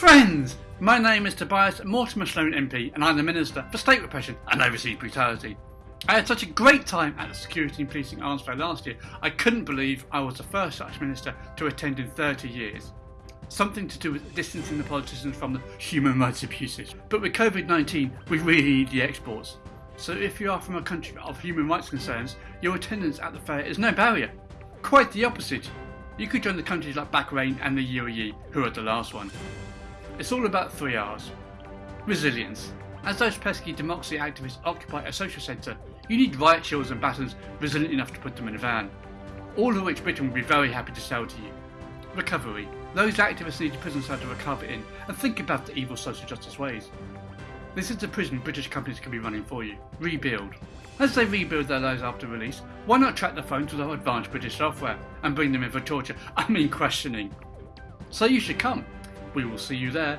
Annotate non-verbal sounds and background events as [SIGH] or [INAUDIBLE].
Friends, my name is Tobias Mortimer Sloan MP and I'm the Minister for State Repression and Overseas Brutality. I had such a great time at the Security and Policing Arms Fair last year, I couldn't believe I was the first such minister to attend in 30 years. Something to do with distancing the politicians from the human rights abuses. But with COVID 19, we really need the exports. So if you are from a country of human rights concerns, your attendance at the fair is no barrier. Quite the opposite. You could join the countries like Bahrain and the UAE, who are the last one. It's all about three R's. Resilience. As those pesky democracy activists occupy a social centre, you need riot shields and batons resilient enough to put them in a van. All of which Britain would be very happy to sell to you. Recovery. Those activists need a prison cell to recover in and think about the evil social justice ways. This is the prison British companies can be running for you. Rebuild. As they rebuild their lives after release, why not track the phones with our advanced British software and bring them in for torture, [LAUGHS] I mean questioning. So you should come. We will see you there.